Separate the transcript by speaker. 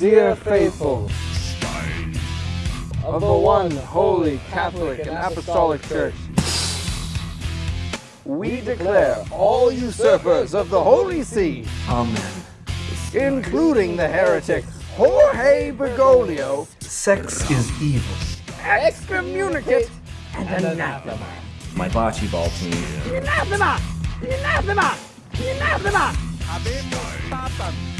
Speaker 1: Dear faithful of the one holy Catholic and Apostolic Church, we declare all usurpers of the Holy See,
Speaker 2: Amen.
Speaker 1: including the heretic Jorge Bergoglio,
Speaker 2: Sex is evil.
Speaker 1: excommunicate and anathema.
Speaker 2: My bocce ball team.
Speaker 1: Anathema! Anathema! Anathema!
Speaker 3: Habemos.